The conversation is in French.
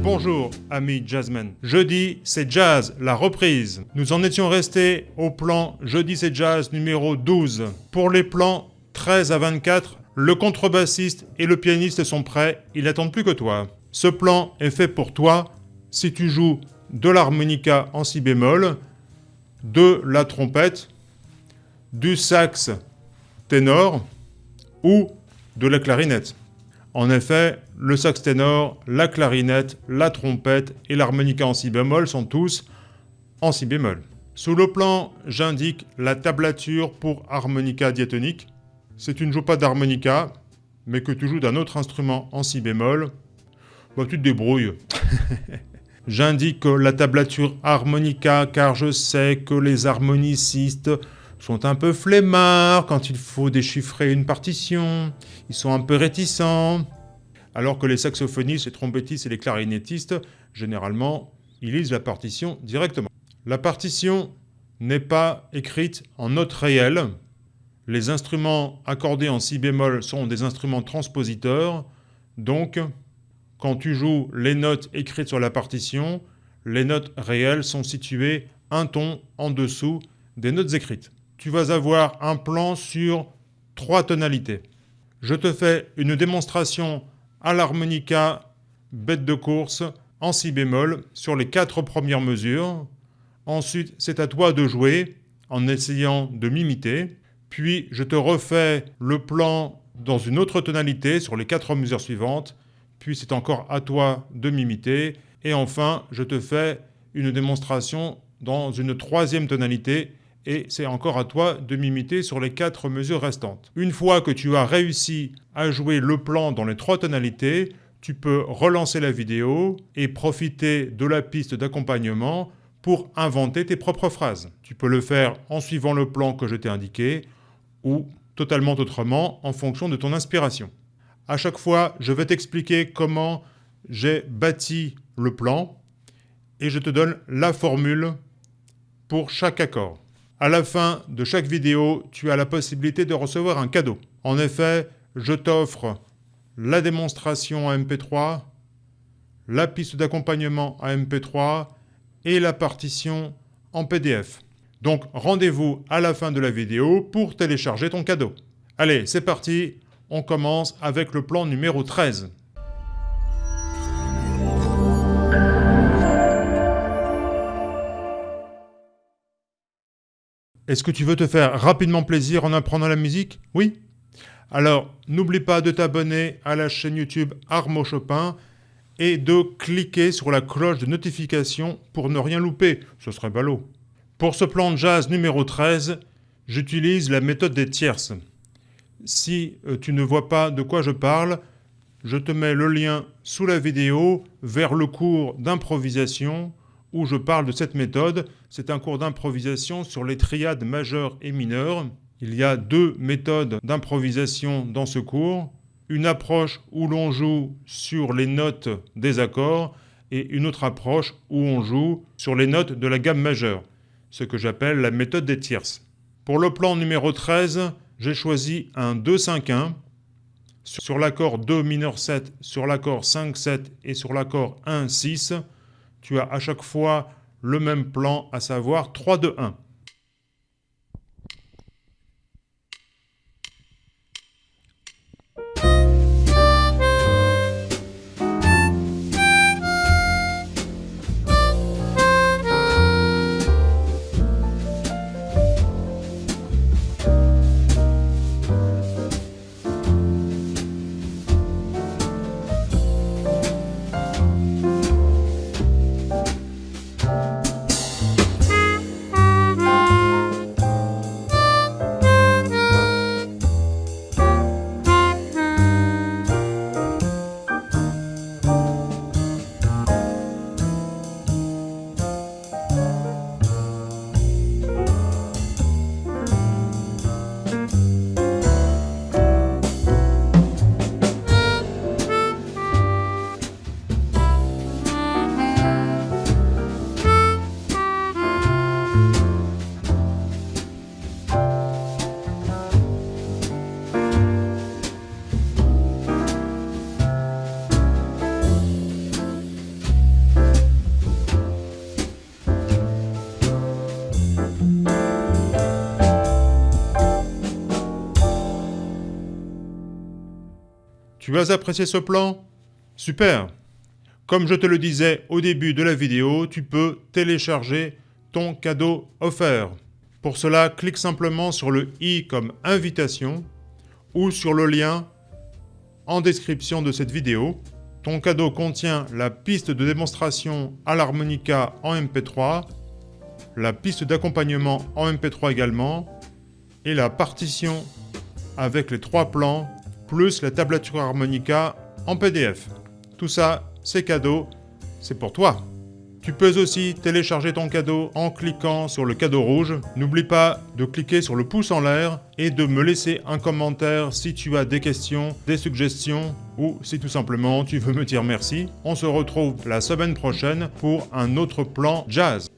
Bonjour, amis jazzmen. Jeudi, c'est jazz, la reprise. Nous en étions restés au plan Jeudi, c'est jazz numéro 12. Pour les plans 13 à 24, le contrebassiste et le pianiste sont prêts, ils n'attendent plus que toi. Ce plan est fait pour toi si tu joues de l'harmonica en si bémol, de la trompette, du sax ténor ou de la clarinette. En effet, le sax ténor, la clarinette, la trompette et l'harmonica en si bémol sont tous en si bémol. Sous le plan, j'indique la tablature pour harmonica diatonique. Si tu ne joues pas d'harmonica, mais que tu joues d'un autre instrument en si bémol, bah tu te débrouilles. J'indique la tablature harmonica car je sais que les harmonicistes sont un peu flemmards quand il faut déchiffrer une partition, ils sont un peu réticents, alors que les saxophonistes, les trompettistes et les clarinettistes, généralement, ils lisent la partition directement. La partition n'est pas écrite en notes réelles. Les instruments accordés en si bémol sont des instruments transpositeurs, donc quand tu joues les notes écrites sur la partition, les notes réelles sont situées un ton en dessous des notes écrites. Tu vas avoir un plan sur trois tonalités. Je te fais une démonstration à l'harmonica bête de course en si bémol sur les quatre premières mesures. Ensuite, c'est à toi de jouer en essayant de m'imiter. Puis, je te refais le plan dans une autre tonalité sur les quatre mesures suivantes puis c'est encore à toi de m'imiter, et enfin, je te fais une démonstration dans une troisième tonalité, et c'est encore à toi de m'imiter sur les quatre mesures restantes. Une fois que tu as réussi à jouer le plan dans les trois tonalités, tu peux relancer la vidéo et profiter de la piste d'accompagnement pour inventer tes propres phrases. Tu peux le faire en suivant le plan que je t'ai indiqué ou totalement autrement en fonction de ton inspiration. À chaque fois, je vais t'expliquer comment j'ai bâti le plan et je te donne la formule pour chaque accord. À la fin de chaque vidéo, tu as la possibilité de recevoir un cadeau. En effet, je t'offre la démonstration à MP3, la piste d'accompagnement à MP3 et la partition en PDF. Donc rendez-vous à la fin de la vidéo pour télécharger ton cadeau. Allez, c'est parti, on commence avec le plan numéro 13. Est-ce que tu veux te faire rapidement plaisir en apprenant la musique? Oui? Alors, n'oublie pas de t'abonner à la chaîne YouTube Armo Chopin et de cliquer sur la cloche de notification pour ne rien louper, ce serait ballot. Pour ce plan de jazz numéro 13, j'utilise la méthode des tierces. Si euh, tu ne vois pas de quoi je parle, je te mets le lien sous la vidéo vers le cours d'improvisation où je parle de cette méthode. C'est un cours d'improvisation sur les triades majeures et mineures. Il y a deux méthodes d'improvisation dans ce cours. Une approche où l'on joue sur les notes des accords et une autre approche où on joue sur les notes de la gamme majeure, ce que j'appelle la méthode des tierces. Pour le plan numéro 13, j'ai choisi un 2-5-1 sur l'accord 2 mineur 7, sur l'accord 5-7 et sur l'accord 1-6. Tu as à chaque fois le même plan, à savoir 3-2-1. Tu as apprécié ce plan? Super Comme je te le disais au début de la vidéo, tu peux télécharger ton cadeau offert. Pour cela, clique simplement sur le i comme invitation ou sur le lien en description de cette vidéo. Ton cadeau contient la piste de démonstration à l'harmonica en MP3, la piste d'accompagnement en MP3 également, et la partition avec les trois plans, plus la tablature harmonica en PDF. Tout ça, c'est cadeau, c'est pour toi. Tu peux aussi télécharger ton cadeau en cliquant sur le cadeau rouge. N'oublie pas de cliquer sur le pouce en l'air et de me laisser un commentaire si tu as des questions, des suggestions ou si tout simplement tu veux me dire merci. On se retrouve la semaine prochaine pour un autre plan jazz.